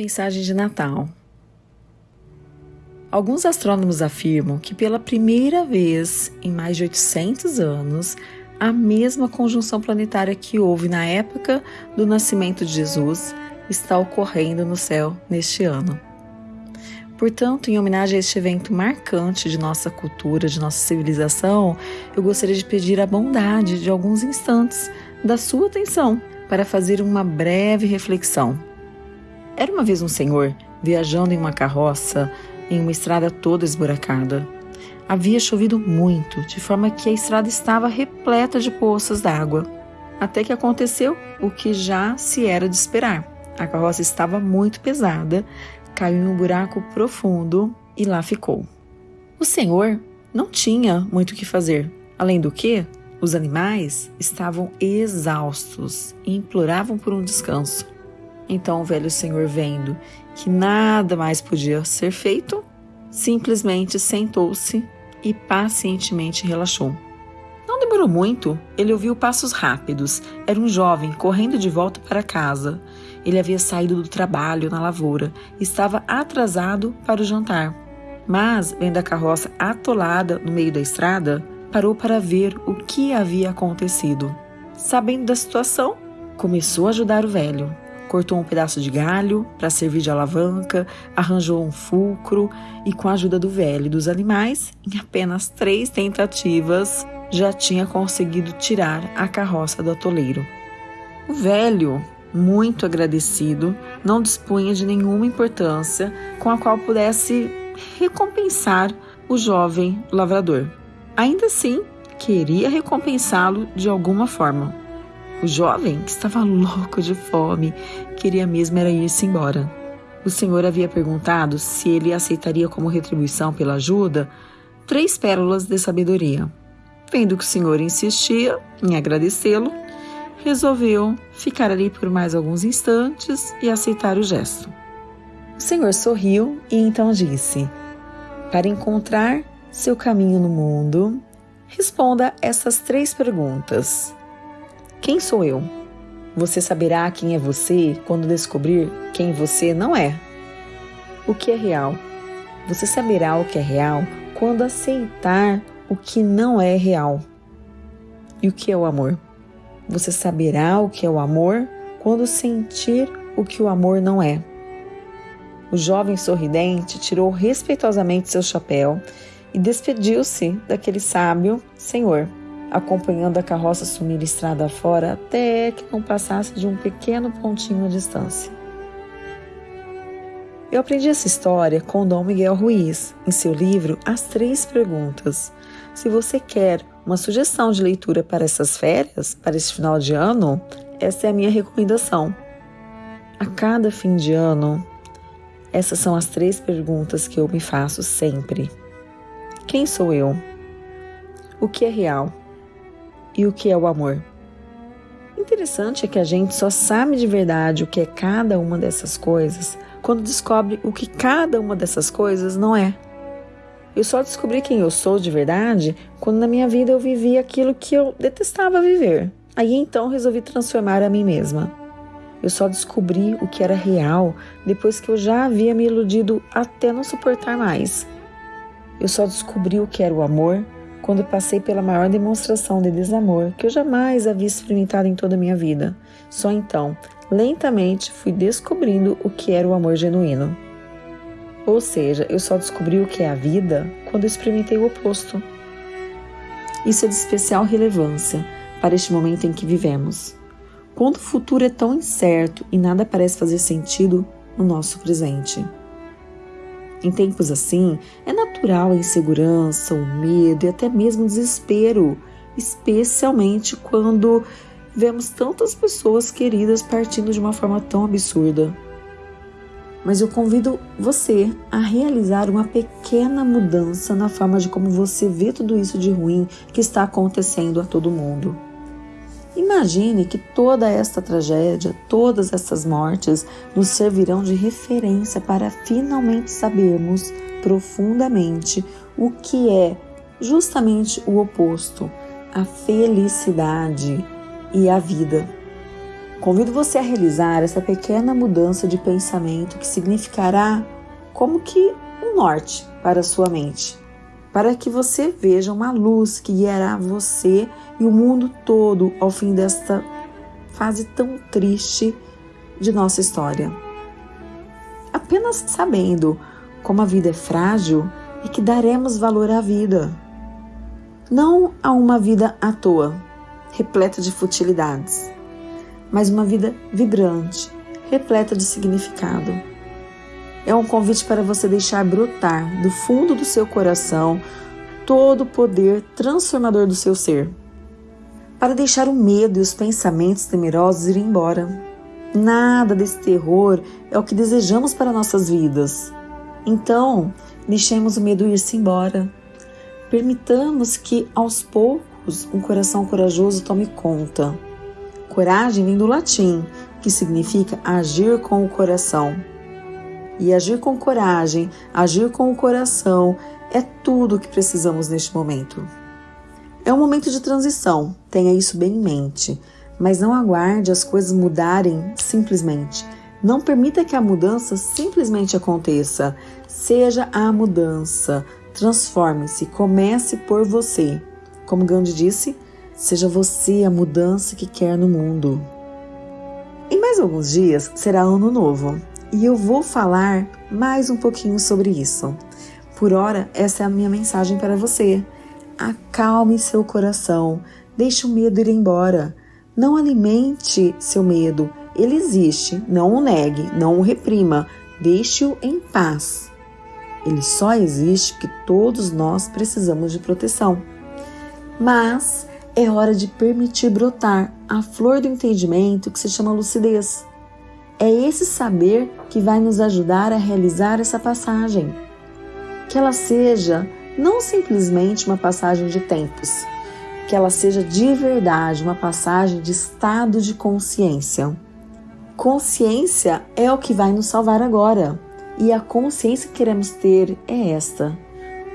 Mensagem de Natal. Alguns astrônomos afirmam que pela primeira vez em mais de 800 anos, a mesma conjunção planetária que houve na época do nascimento de Jesus está ocorrendo no céu neste ano. Portanto, em homenagem a este evento marcante de nossa cultura, de nossa civilização, eu gostaria de pedir a bondade de alguns instantes da sua atenção para fazer uma breve reflexão era uma vez um senhor viajando em uma carroça em uma estrada toda esburacada. Havia chovido muito, de forma que a estrada estava repleta de poças d'água. Até que aconteceu o que já se era de esperar. A carroça estava muito pesada, caiu em um buraco profundo e lá ficou. O senhor não tinha muito o que fazer. Além do que, os animais estavam exaustos e imploravam por um descanso. Então o velho senhor, vendo que nada mais podia ser feito, simplesmente sentou-se e pacientemente relaxou. Não demorou muito, ele ouviu passos rápidos. Era um jovem correndo de volta para casa. Ele havia saído do trabalho na lavoura e estava atrasado para o jantar. Mas, vendo a carroça atolada no meio da estrada, parou para ver o que havia acontecido. Sabendo da situação, começou a ajudar o velho cortou um pedaço de galho para servir de alavanca, arranjou um fulcro e, com a ajuda do velho e dos animais, em apenas três tentativas, já tinha conseguido tirar a carroça do atoleiro. O velho, muito agradecido, não dispunha de nenhuma importância com a qual pudesse recompensar o jovem lavrador. Ainda assim, queria recompensá-lo de alguma forma. O jovem, que estava louco de fome, queria mesmo era ir-se embora. O senhor havia perguntado se ele aceitaria como retribuição pela ajuda três pérolas de sabedoria. Vendo que o senhor insistia em agradecê-lo, resolveu ficar ali por mais alguns instantes e aceitar o gesto. O senhor sorriu e então disse: Para encontrar seu caminho no mundo, responda essas três perguntas. Quem sou eu? Você saberá quem é você quando descobrir quem você não é. O que é real? Você saberá o que é real quando aceitar o que não é real. E o que é o amor? Você saberá o que é o amor quando sentir o que o amor não é. O jovem sorridente tirou respeitosamente seu chapéu e despediu-se daquele sábio senhor acompanhando a carroça sumir estrada fora até que não passasse de um pequeno pontinho de distância. Eu aprendi essa história com Dom Miguel Ruiz, em seu livro As Três Perguntas. Se você quer uma sugestão de leitura para essas férias, para esse final de ano, essa é a minha recomendação. A cada fim de ano, essas são as três perguntas que eu me faço sempre. Quem sou eu? O que é real? E o que é o amor. Interessante é que a gente só sabe de verdade o que é cada uma dessas coisas quando descobre o que cada uma dessas coisas não é. Eu só descobri quem eu sou de verdade quando na minha vida eu vivi aquilo que eu detestava viver. Aí então resolvi transformar a mim mesma. Eu só descobri o que era real depois que eu já havia me iludido até não suportar mais. Eu só descobri o que era o amor quando passei pela maior demonstração de desamor que eu jamais havia experimentado em toda a minha vida. Só então, lentamente, fui descobrindo o que era o amor genuíno. Ou seja, eu só descobri o que é a vida quando experimentei o oposto. Isso é de especial relevância para este momento em que vivemos. Quando o futuro é tão incerto e nada parece fazer sentido no nosso presente. Em tempos assim, é natural a insegurança, o medo e até mesmo o desespero, especialmente quando vemos tantas pessoas queridas partindo de uma forma tão absurda. Mas eu convido você a realizar uma pequena mudança na forma de como você vê tudo isso de ruim que está acontecendo a todo mundo. Imagine que toda esta tragédia, todas essas mortes nos servirão de referência para finalmente sabermos profundamente o que é justamente o oposto, a felicidade e a vida. Convido você a realizar essa pequena mudança de pensamento que significará como que um norte para a sua mente, para que você veja uma luz que guiará você e o mundo todo ao fim desta fase tão triste de nossa história. Apenas sabendo como a vida é frágil e que daremos valor à vida, não a uma vida à toa, repleta de futilidades mas uma vida vibrante, repleta de significado. É um convite para você deixar brotar do fundo do seu coração todo o poder transformador do seu ser. Para deixar o medo e os pensamentos temerosos ir embora. Nada desse terror é o que desejamos para nossas vidas. Então, deixemos o medo ir-se embora. Permitamos que, aos poucos, um coração corajoso tome conta Coragem vem do latim, que significa agir com o coração. E agir com coragem, agir com o coração, é tudo o que precisamos neste momento. É um momento de transição, tenha isso bem em mente, mas não aguarde as coisas mudarem simplesmente. Não permita que a mudança simplesmente aconteça. Seja a mudança, transforme-se, comece por você. Como Gandhi disse, Seja você a mudança que quer no mundo. Em mais alguns dias será ano novo e eu vou falar mais um pouquinho sobre isso. Por hora, essa é a minha mensagem para você. Acalme seu coração, deixe o medo ir embora. Não alimente seu medo, ele existe, não o negue, não o reprima, deixe-o em paz. Ele só existe porque todos nós precisamos de proteção. Mas é hora de permitir brotar a flor do entendimento que se chama lucidez. É esse saber que vai nos ajudar a realizar essa passagem. Que ela seja não simplesmente uma passagem de tempos, que ela seja de verdade uma passagem de estado de consciência. Consciência é o que vai nos salvar agora, e a consciência que queremos ter é esta.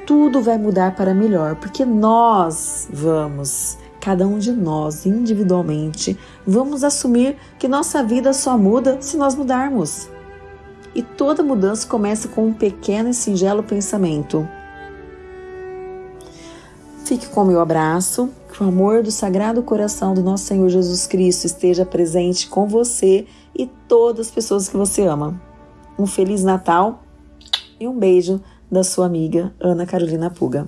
Tudo vai mudar para melhor, porque nós vamos cada um de nós individualmente, vamos assumir que nossa vida só muda se nós mudarmos. E toda mudança começa com um pequeno e singelo pensamento. Fique com o meu abraço, que o amor do Sagrado Coração do nosso Senhor Jesus Cristo esteja presente com você e todas as pessoas que você ama. Um Feliz Natal e um beijo da sua amiga Ana Carolina Puga.